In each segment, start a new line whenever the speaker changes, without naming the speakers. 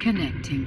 Connecting.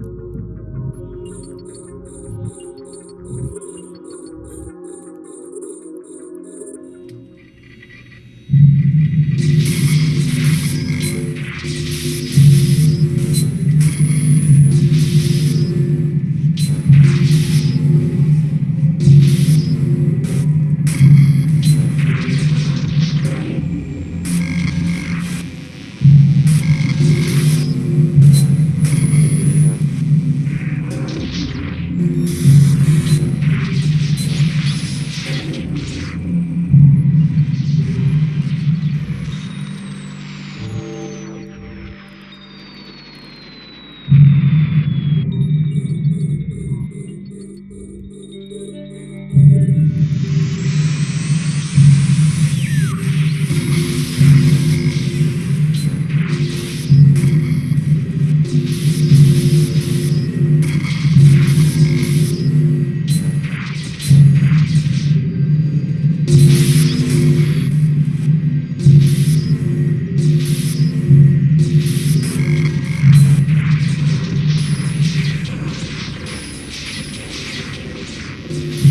thank you.
Thank you.